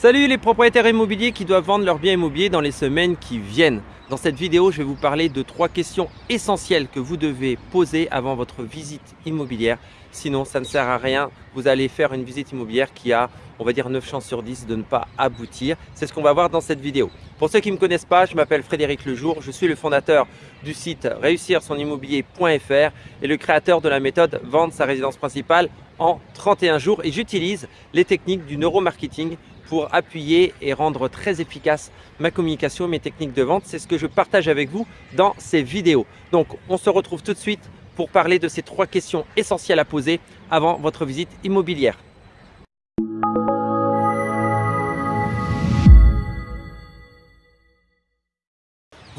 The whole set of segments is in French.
Salut les propriétaires immobiliers qui doivent vendre leurs biens immobiliers dans les semaines qui viennent. Dans cette vidéo, je vais vous parler de trois questions essentielles que vous devez poser avant votre visite immobilière. Sinon, ça ne sert à rien. Vous allez faire une visite immobilière qui a, on va dire, 9 chances sur 10 de ne pas aboutir. C'est ce qu'on va voir dans cette vidéo. Pour ceux qui ne me connaissent pas, je m'appelle Frédéric Lejour. Je suis le fondateur du site réussir son immobilier.fr et le créateur de la méthode vendre sa résidence principale en 31 jours. Et j'utilise les techniques du neuromarketing pour appuyer et rendre très efficace ma communication, mes techniques de vente. C'est ce que je partage avec vous dans ces vidéos. Donc, on se retrouve tout de suite pour parler de ces trois questions essentielles à poser avant votre visite immobilière.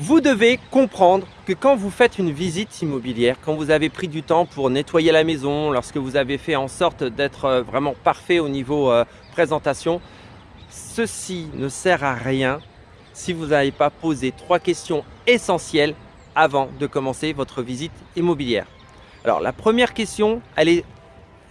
Vous devez comprendre que quand vous faites une visite immobilière, quand vous avez pris du temps pour nettoyer la maison, lorsque vous avez fait en sorte d'être euh, vraiment parfait au niveau euh, présentation, ceci ne sert à rien si vous n'avez pas posé trois questions essentielles avant de commencer votre visite immobilière. Alors la première question,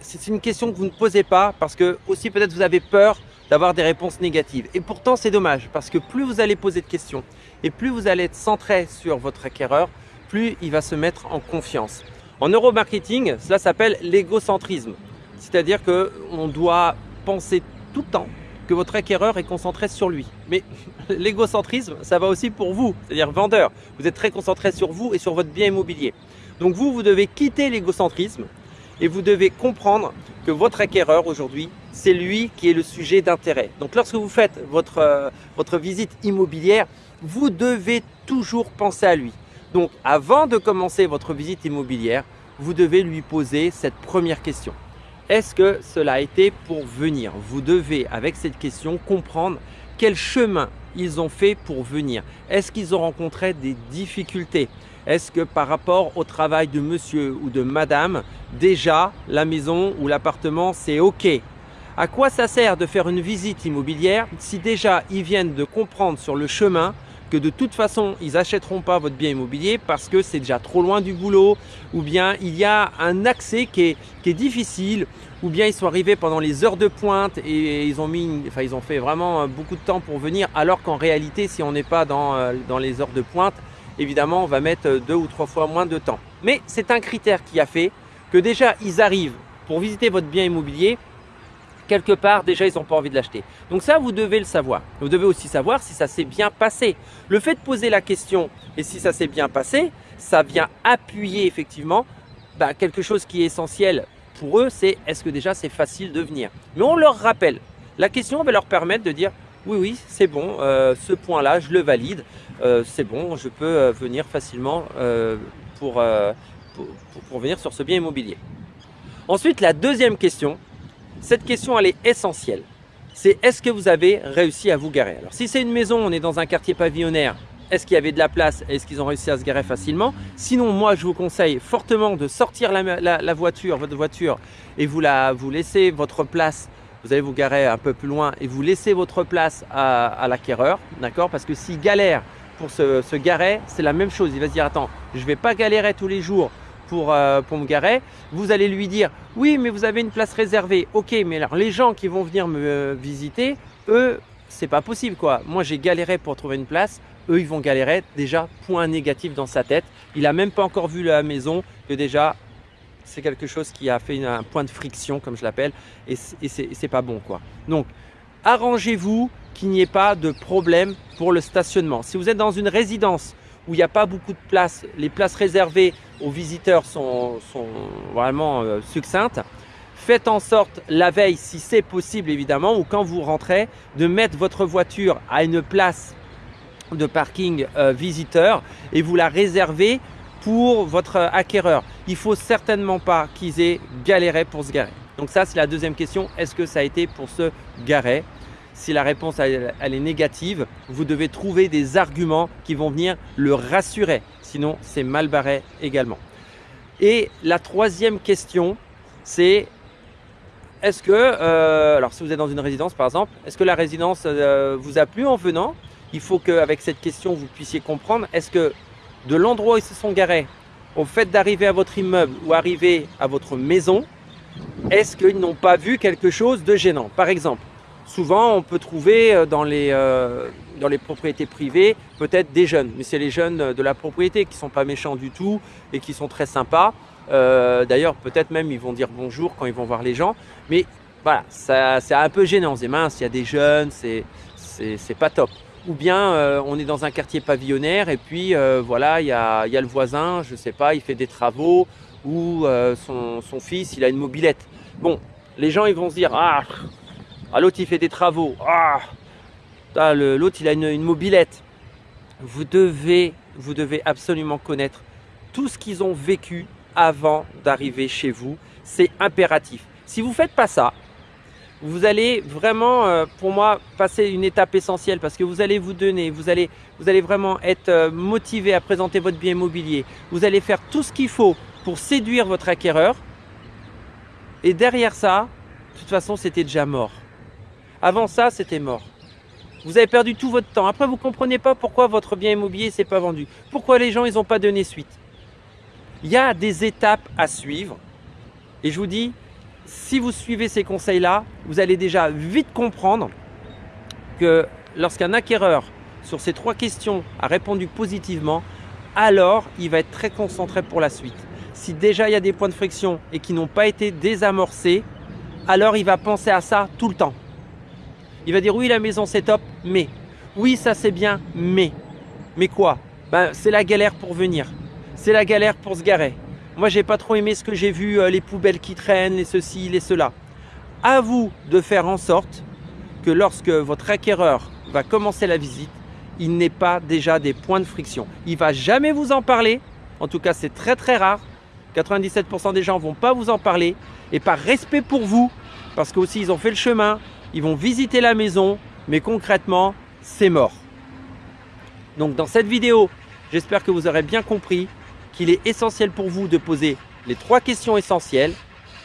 c'est une question que vous ne posez pas parce que aussi peut-être vous avez peur d'avoir des réponses négatives. Et pourtant c'est dommage parce que plus vous allez poser de questions et plus vous allez être centré sur votre acquéreur, plus il va se mettre en confiance. En neuromarketing, cela s'appelle l'égocentrisme. C'est-à-dire qu'on doit penser tout le temps votre acquéreur est concentré sur lui. Mais l'égocentrisme, ça va aussi pour vous, c'est-à-dire vendeur. Vous êtes très concentré sur vous et sur votre bien immobilier. Donc vous, vous devez quitter l'égocentrisme et vous devez comprendre que votre acquéreur aujourd'hui, c'est lui qui est le sujet d'intérêt. Donc lorsque vous faites votre, euh, votre visite immobilière, vous devez toujours penser à lui. Donc avant de commencer votre visite immobilière, vous devez lui poser cette première question. Est-ce que cela a été pour venir? Vous devez, avec cette question, comprendre quel chemin ils ont fait pour venir. Est-ce qu'ils ont rencontré des difficultés? Est-ce que par rapport au travail de monsieur ou de madame, déjà la maison ou l'appartement, c'est OK? À quoi ça sert de faire une visite immobilière si déjà ils viennent de comprendre sur le chemin que de toute façon, ils n'achèteront pas votre bien immobilier parce que c'est déjà trop loin du boulot ou bien il y a un accès qui est, difficile ou bien ils sont arrivés pendant les heures de pointe et ils ont, mis, enfin, ils ont fait vraiment beaucoup de temps pour venir alors qu'en réalité, si on n'est pas dans, euh, dans les heures de pointe, évidemment, on va mettre deux ou trois fois moins de temps. Mais c'est un critère qui a fait que déjà, ils arrivent pour visiter votre bien immobilier quelque part, déjà, ils n'ont pas envie de l'acheter. Donc ça, vous devez le savoir. Vous devez aussi savoir si ça s'est bien passé. Le fait de poser la question et si ça s'est bien passé, ça vient appuyer effectivement bah, quelque chose qui est essentiel pour eux, c'est est-ce que déjà c'est facile de venir. Mais on leur rappelle. La question va leur permettre de dire oui, oui, c'est bon, euh, ce point-là, je le valide, euh, c'est bon, je peux euh, venir facilement pour, pour venir sur ce bien immobilier. Ensuite, la deuxième question, cette question, elle est essentielle. C'est est-ce que vous avez réussi à vous garer? Alors si c'est une maison, on est dans un quartier pavillonnaire, est-ce qu'il y avait de la place? Est-ce qu'ils ont réussi à se garer facilement? Sinon, moi, je vous conseille fortement de sortir la, voiture, votre voiture, et vous, la, vous laissez votre place. Vous allez vous garer un peu plus loin et vous laissez votre place à, l'acquéreur, d'accord? Parce que s'il galère pour se, se garer, c'est la même chose. Il va se dire, attends, je ne vais pas galérer tous les jours pour, euh, me garer, vous allez lui dire « Oui, mais vous avez une place réservée. » Ok, mais alors les gens qui vont venir me euh, visiter, eux, c'est pas possible quoi. Moi, j'ai galéré pour trouver une place. Eux, ils vont galérer. Déjà, point négatif dans sa tête. Il a même pas encore vu la maison que déjà, c'est quelque chose qui a fait un point de friction, comme je l'appelle, et c'est pas bon quoi. Donc, arrangez-vous qu'il n'y ait pas de problème pour le stationnement. Si vous êtes dans une résidence où il n'y a pas beaucoup de place, les places réservées aux visiteurs sont, vraiment euh, succinctes. Faites en sorte la veille, si c'est possible évidemment, ou quand vous rentrez, de mettre votre voiture à une place de parking euh, visiteur et vous la réservez pour votre acquéreur. Il faut certainement pas qu'ils aient galéré pour se garer. Donc ça, c'est la deuxième question. Est-ce que ça a été pour se garer? Si la réponse est négative, vous devez trouver des arguments qui vont venir le rassurer. Sinon, c'est mal barré également. Et la troisième question, c'est est-ce que, euh, alors si vous êtes dans une résidence par exemple, est-ce que la résidence euh, vous a plu en venant? Il faut qu'avec cette question, vous puissiez comprendre, est-ce que de l'endroit où ils se sont garés, au fait d'arriver à votre immeuble ou arriver à votre maison, est-ce qu'ils n'ont pas vu quelque chose de gênant? Par exemple, souvent on peut trouver euh, dans les, euh, dans les propriétés privées peut-être des jeunes, mais c'est les jeunes de la propriété qui ne sont pas méchants du tout et qui sont très sympas. Euh, d'ailleurs peut-être même ils vont dire bonjour quand ils vont voir les gens, mais voilà, c'est un peu gênant, c'est mince, il y a des jeunes, c'est pas top. Ou bien on est dans un quartier pavillonnaire et puis voilà, il y a, y a, le voisin, je sais pas, il fait des travaux ou son, son fils il a une mobilette. Bon, les gens ils vont se dire ah ah, l'autre il fait des travaux. Ah, l'autre il a une, mobilette. Vous devez, vous devez absolument connaître tout ce qu'ils ont vécu avant d'arriver chez vous. C'est impératif. Si vous ne faites pas ça, vous allez vraiment, euh, pour moi, passer une étape essentielle parce que vous allez vous donner, vous allez, vous allez vraiment être euh, motivé à présenter votre bien immobilier. Vous allez faire tout ce qu'il faut pour séduire votre acquéreur. Et derrière ça, de toute façon, c'était déjà mort. Avant ça, c'était mort. Vous avez perdu tout votre temps. Après, vous ne comprenez pas pourquoi votre bien immobilier ne s'est pas vendu. Pourquoi les gens ils n'ont pas donné suite. Il y a des étapes à suivre. Et je vous dis, si vous suivez ces conseils-là, vous allez déjà vite comprendre que lorsqu'un acquéreur, sur ces trois questions, a répondu positivement, alors il va être très concentré pour la suite. Si déjà il y a des points de friction et qui n'ont pas été désamorcés, alors il va penser à ça tout le temps. Il va dire oui la maison c'est top, mais oui ça c'est bien, mais mais quoi? Ben, C'est la galère pour venir, c'est la galère pour se garer. Moi j'ai pas trop aimé ce que j'ai vu, euh, les poubelles qui traînent, les ceci, les cela. À vous de faire en sorte que lorsque votre acquéreur va commencer la visite, il n'ait pas déjà des points de friction. Il va jamais vous en parler, en tout cas c'est très très rare. 97% des gens vont pas vous en parler et par respect pour vous, parce qu'aussi ils ont fait le chemin, ils vont visiter la maison, mais concrètement, c'est mort. Donc dans cette vidéo, j'espère que vous aurez bien compris qu'il est essentiel pour vous de poser les trois questions essentielles.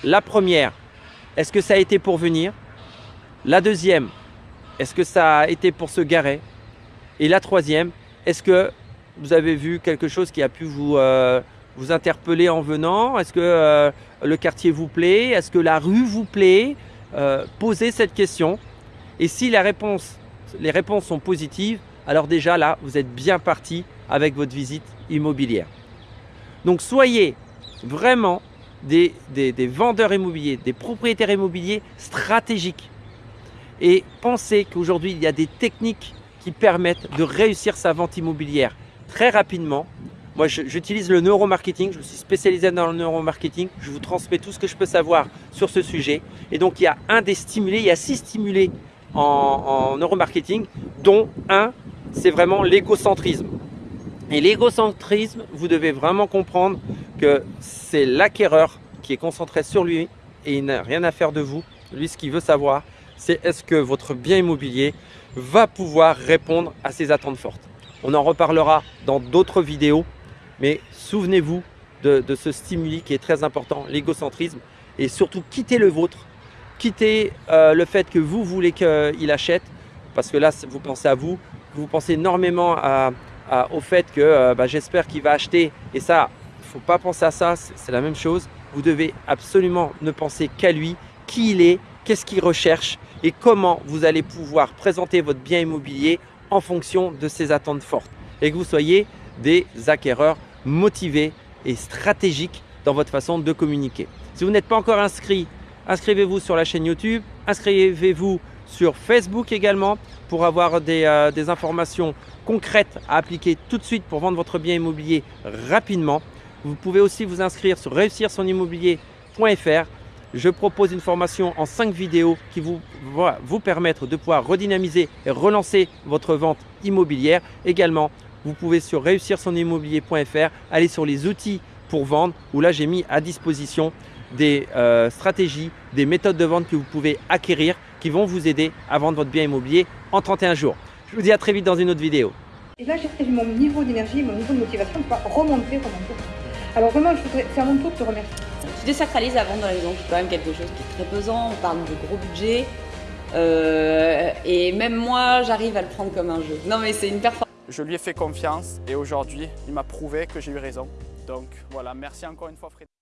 La première, est-ce que ça a été pour venir? La deuxième, est-ce que ça a été pour se garer? Et la troisième, est-ce que vous avez vu quelque chose qui a pu vous, euh, vous interpeller en venant? Est-ce que euh, le quartier vous plaît? Est-ce que la rue vous plaît? Euh, Posez cette question. Et si les réponses sont positives, alors déjà là, vous êtes bien parti avec votre visite immobilière. Donc soyez vraiment des, des, vendeurs immobiliers, des propriétaires immobiliers stratégiques. Et pensez qu'aujourd'hui, il y a des techniques qui permettent de réussir sa vente immobilière très rapidement moi, j'utilise le neuromarketing, je me suis spécialisé dans le neuromarketing, je vous transmets tout ce que je peux savoir sur ce sujet. Et donc, il y a un des stimulés, il y a six stimulés en, en neuromarketing, dont un, c'est vraiment l'égocentrisme. Et l'égocentrisme, vous devez vraiment comprendre que c'est l'acquéreur qui est concentré sur lui et il n'a rien à faire de vous. Lui, ce qu'il veut savoir, c'est est-ce que votre bien immobilier va pouvoir répondre à ses attentes fortes. On en reparlera dans d'autres vidéos mais souvenez-vous de, ce stimuli qui est très important, l'égocentrisme. Et surtout, quittez le vôtre. Quittez euh, le fait que vous voulez qu'il achète. Parce que là, vous pensez à vous. Vous pensez énormément au fait que euh, bah, j'espère qu'il va acheter. Et ça, il ne faut pas penser à ça. C'est la même chose. Vous devez absolument ne penser qu'à lui, qui il est, qu'est-ce qu'il recherche et comment vous allez pouvoir présenter votre bien immobilier en fonction de ses attentes fortes. Et que vous soyez des acquéreurs motivés et stratégiques dans votre façon de communiquer. Si vous n'êtes pas encore inscrit, inscrivez-vous sur la chaîne YouTube, inscrivez-vous sur Facebook également pour avoir des, euh, informations concrètes à appliquer tout de suite pour vendre votre bien immobilier rapidement. Vous pouvez aussi vous inscrire sur réussir son immobilier.fr. Je propose une formation en 5 vidéos qui vous, va vous permettre de pouvoir redynamiser et relancer votre vente immobilière. Également, vous pouvez sur réussir son immobilier.fr aller sur les outils pour vendre où là j'ai mis à disposition des euh, stratégies, des méthodes de vente que vous pouvez acquérir qui vont vous aider à vendre votre bien immobilier en 31 jours. Je vous dis à très vite dans une autre vidéo. Et là, j'ai mon niveau d'énergie, mon niveau de motivation pour remonter, remonter. Alors vraiment, je voudrais faire mon tour de te remercier. Tu désacralises la vente dans la maison, c'est quand même quelque chose qui est très pesant. On parle de gros budget. Euh, et même moi, j'arrive à le prendre comme un jeu. Non mais c'est une performance. Je lui ai fait confiance et aujourd'hui, il m'a prouvé que j'ai eu raison. Donc voilà, merci encore une fois Frédéric.